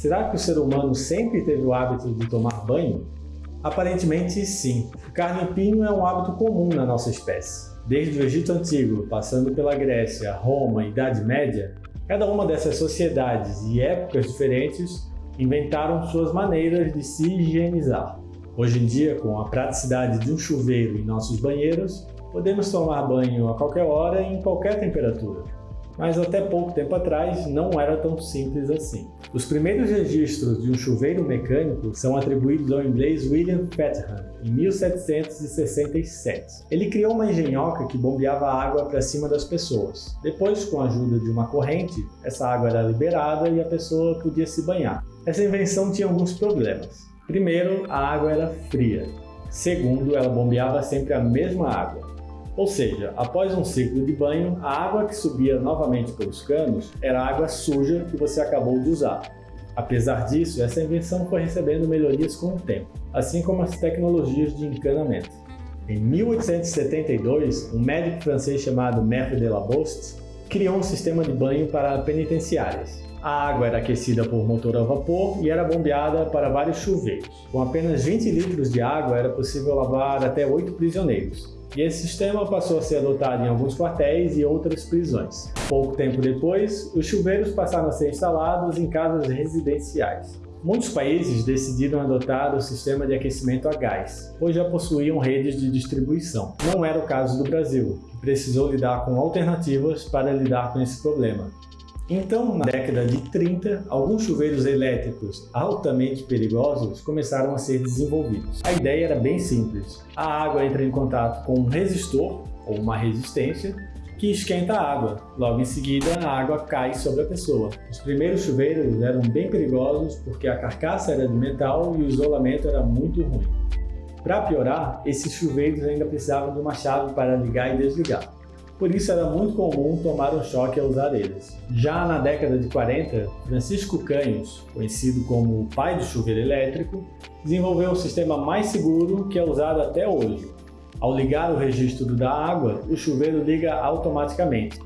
Será que o ser humano sempre teve o hábito de tomar banho? Aparentemente sim. O carne-pinho é um hábito comum na nossa espécie. Desde o Egito Antigo, passando pela Grécia, Roma e Idade Média, cada uma dessas sociedades e épocas diferentes inventaram suas maneiras de se higienizar. Hoje em dia, com a praticidade de um chuveiro em nossos banheiros, podemos tomar banho a qualquer hora e em qualquer temperatura mas até pouco tempo atrás não era tão simples assim. Os primeiros registros de um chuveiro mecânico são atribuídos ao inglês William Fatham, em 1767. Ele criou uma engenhoca que bombeava água para cima das pessoas. Depois, com a ajuda de uma corrente, essa água era liberada e a pessoa podia se banhar. Essa invenção tinha alguns problemas. Primeiro, a água era fria. Segundo, ela bombeava sempre a mesma água. Ou seja, após um ciclo de banho, a água que subia novamente pelos canos era água suja que você acabou de usar. Apesar disso, essa invenção foi recebendo melhorias com o tempo, assim como as tecnologias de encanamento. Em 1872, um médico francês chamado Maître de criou um sistema de banho para penitenciárias. A água era aquecida por motor a vapor e era bombeada para vários chuveiros. Com apenas 20 litros de água era possível lavar até 8 prisioneiros, e esse sistema passou a ser adotado em alguns quartéis e outras prisões. Pouco tempo depois, os chuveiros passaram a ser instalados em casas residenciais. Muitos países decidiram adotar o sistema de aquecimento a gás, pois já possuíam redes de distribuição. Não era o caso do Brasil, que precisou lidar com alternativas para lidar com esse problema. Então, na década de 30, alguns chuveiros elétricos altamente perigosos começaram a ser desenvolvidos. A ideia era bem simples. A água entra em contato com um resistor, ou uma resistência, que esquenta a água. Logo em seguida, a água cai sobre a pessoa. Os primeiros chuveiros eram bem perigosos porque a carcaça era de metal e o isolamento era muito ruim. Para piorar, esses chuveiros ainda precisavam de uma chave para ligar e desligar por isso era muito comum tomar um choque ao usar eles. Já na década de 40, Francisco Canhos, conhecido como o pai do chuveiro elétrico, desenvolveu um sistema mais seguro que é usado até hoje. Ao ligar o registro da água, o chuveiro liga automaticamente,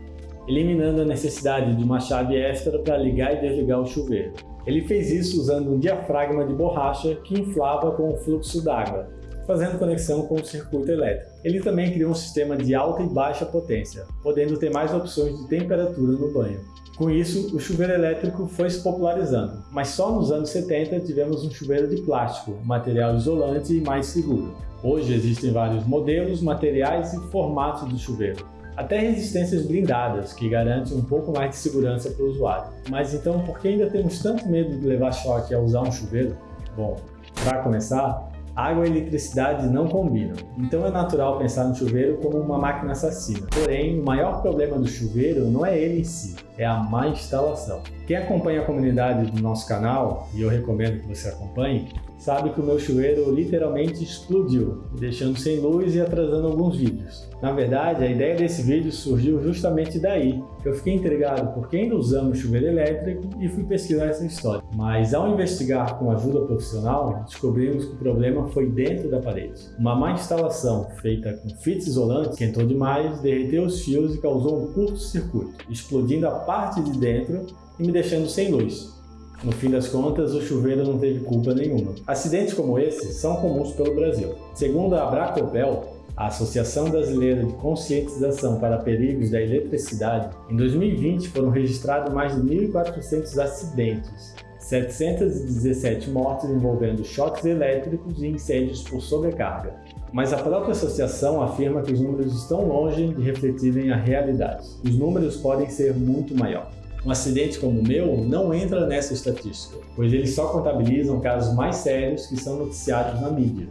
eliminando a necessidade de uma chave extra para ligar e desligar o chuveiro. Ele fez isso usando um diafragma de borracha que inflava com o fluxo d'água, fazendo conexão com o circuito elétrico. Ele também criou um sistema de alta e baixa potência, podendo ter mais opções de temperatura no banho. Com isso, o chuveiro elétrico foi se popularizando, mas só nos anos 70 tivemos um chuveiro de plástico, material isolante e mais seguro. Hoje existem vários modelos, materiais e formatos do chuveiro, até resistências blindadas, que garantem um pouco mais de segurança para o usuário. Mas então, por que ainda temos tanto medo de levar choque ao usar um chuveiro? Bom, para começar, Água e eletricidade não combinam, então é natural pensar no chuveiro como uma máquina assassina. Porém, o maior problema do chuveiro não é ele em si, é a má instalação. Quem acompanha a comunidade do nosso canal, e eu recomendo que você acompanhe, sabe que o meu chuveiro literalmente explodiu, deixando sem luz e atrasando alguns vídeos. Na verdade, a ideia desse vídeo surgiu justamente daí, eu fiquei intrigado por quem ainda usamos chuveiro elétrico e fui pesquisar essa história. Mas ao investigar com ajuda profissional, descobrimos que o problema foi dentro da parede. Uma má instalação feita com fitas isolantes esquentou demais, derreteu os fios e causou um curto-circuito, explodindo a parte de dentro e me deixando sem luz. No fim das contas, o chuveiro não teve culpa nenhuma. Acidentes como esse são comuns pelo Brasil. Segundo a Abracopel, a Associação Brasileira de Conscientização para Perigos da Eletricidade, em 2020 foram registrados mais de 1.400 acidentes, 717 mortes envolvendo choques elétricos e incêndios por sobrecarga. Mas a própria associação afirma que os números estão longe de refletirem a realidade. Os números podem ser muito maiores. Um acidente como o meu não entra nessa estatística, pois eles só contabilizam casos mais sérios que são noticiados na mídia.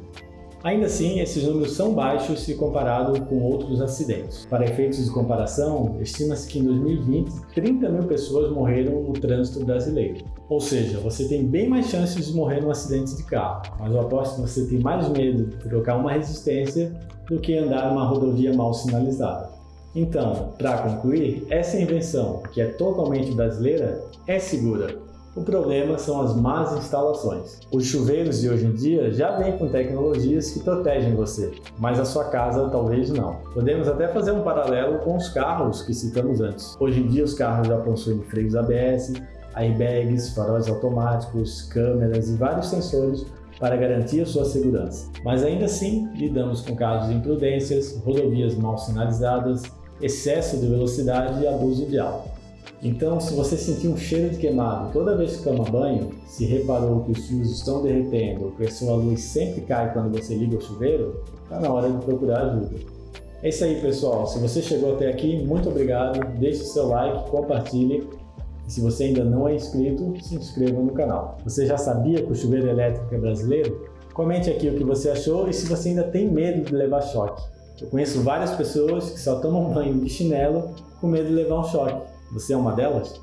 Ainda assim, esses números são baixos se comparado com outros acidentes. Para efeitos de comparação, estima-se que em 2020, 30 mil pessoas morreram no trânsito brasileiro. Ou seja, você tem bem mais chances de morrer num acidente de carro, mas eu aposto que você tem mais medo de trocar uma resistência do que andar numa rodovia mal sinalizada. Então, para concluir, essa invenção, que é totalmente brasileira, é segura. O problema são as más instalações. Os chuveiros de hoje em dia já vêm com tecnologias que protegem você, mas a sua casa talvez não. Podemos até fazer um paralelo com os carros que citamos antes. Hoje em dia os carros já possuem freios ABS, airbags, faróis automáticos, câmeras e vários sensores para garantir a sua segurança. Mas ainda assim, lidamos com casos de imprudências, rodovias mal sinalizadas, excesso de velocidade e abuso de álcool. Então, se você sentir um cheiro de queimado toda vez que toma banho, se reparou que os fios estão derretendo ou que a sua luz sempre cai quando você liga o chuveiro, está na hora de procurar ajuda. É isso aí, pessoal. Se você chegou até aqui, muito obrigado. Deixe o seu like, compartilhe. E se você ainda não é inscrito, se inscreva no canal. Você já sabia que o chuveiro elétrico é brasileiro? Comente aqui o que você achou e se você ainda tem medo de levar choque. Eu conheço várias pessoas que só tomam banho de chinelo com medo de levar um choque. Você é uma delas?